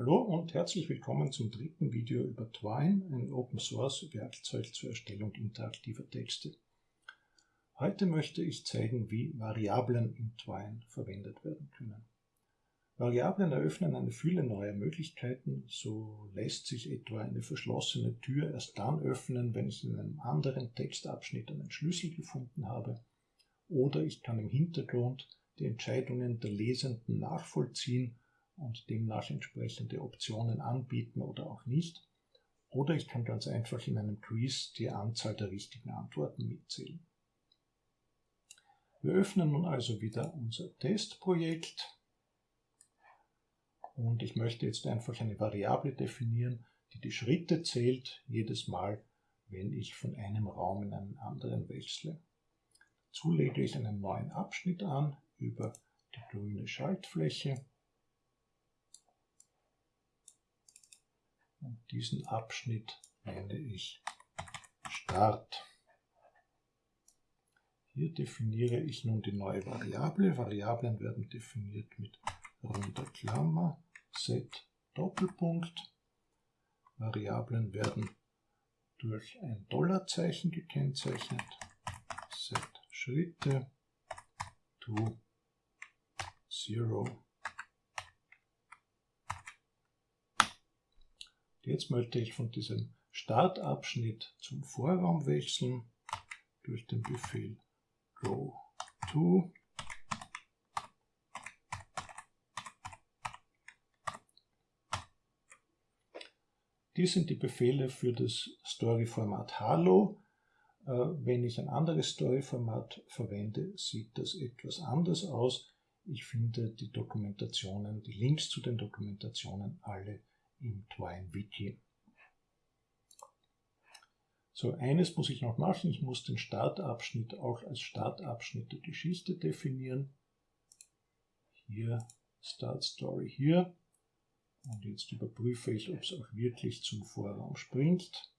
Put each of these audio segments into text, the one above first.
Hallo und herzlich willkommen zum dritten Video über Twine, ein Open Source Werkzeug zur Erstellung interaktiver Texte. Heute möchte ich zeigen, wie Variablen in Twine verwendet werden können. Variablen eröffnen eine Fülle neuer Möglichkeiten, so lässt sich etwa eine verschlossene Tür erst dann öffnen, wenn ich in einem anderen Textabschnitt einen Schlüssel gefunden habe, oder ich kann im Hintergrund die Entscheidungen der Lesenden nachvollziehen und demnach entsprechende Optionen anbieten oder auch nicht. Oder ich kann ganz einfach in einem Quiz die Anzahl der richtigen Antworten mitzählen. Wir öffnen nun also wieder unser Testprojekt und ich möchte jetzt einfach eine Variable definieren, die die Schritte zählt, jedes Mal, wenn ich von einem Raum in einen anderen wechsle. Dazu lege ich einen neuen Abschnitt an über die grüne Schaltfläche Und diesen Abschnitt nenne ich Start. Hier definiere ich nun die neue Variable. Variablen werden definiert mit runder Klammer, set Doppelpunkt. Variablen werden durch ein Dollarzeichen gekennzeichnet. Set Schritte to zero Jetzt möchte ich von diesem Startabschnitt zum Vorraum wechseln durch den Befehl go to Dies sind die Befehle für das Story-Format Halo. Äh, wenn ich ein anderes Story-Format verwende, sieht das etwas anders aus. Ich finde die Dokumentationen, die Links zu den Dokumentationen alle im Twine-Wiki. So, eines muss ich noch machen. Ich muss den Startabschnitt auch als Startabschnitt der Geschichte definieren. Hier Start Story hier. Und jetzt überprüfe ich, ob es auch wirklich zum Vorraum springt.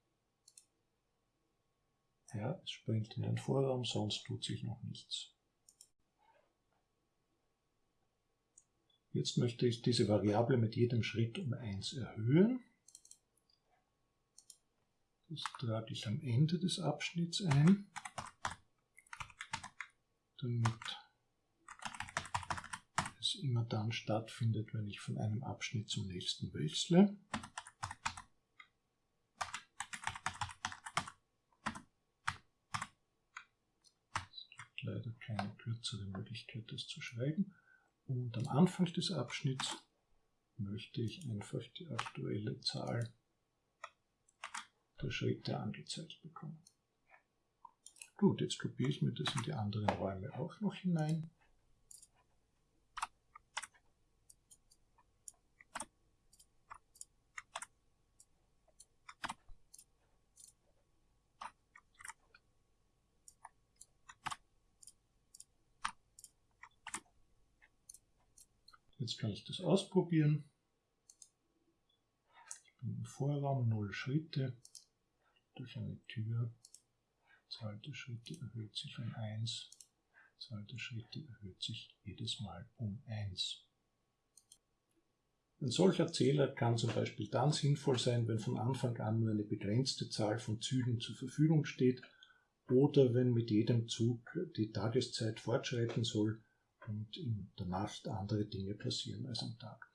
Ja, es springt in den Vorraum, sonst tut sich noch nichts. Jetzt möchte ich diese Variable mit jedem Schritt um 1 erhöhen. Das trage ich am Ende des Abschnitts ein, damit es immer dann stattfindet, wenn ich von einem Abschnitt zum nächsten wechsle. Es gibt leider keine kürzere Möglichkeit, das zu schreiben. Und am Anfang des Abschnitts möchte ich einfach die aktuelle Zahl der Schritte angezeigt bekommen. Gut, jetzt kopiere ich mir das in die anderen Räume auch noch hinein. Jetzt kann ich das ausprobieren. Ich bin im Vorraum, 0 Schritte durch eine Tür. Zahl Schritte erhöht sich um 1. Zahl Schritte erhöht sich jedes Mal um 1. Ein solcher Zähler kann zum Beispiel dann sinnvoll sein, wenn von Anfang an nur eine begrenzte Zahl von Zügen zur Verfügung steht oder wenn mit jedem Zug die Tageszeit fortschreiten soll und in der Nacht andere Dinge passieren als am Tag.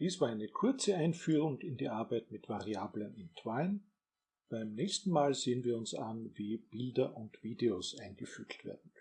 Dies war eine kurze Einführung in die Arbeit mit Variablen in Twine. Beim nächsten Mal sehen wir uns an, wie Bilder und Videos eingefügt werden.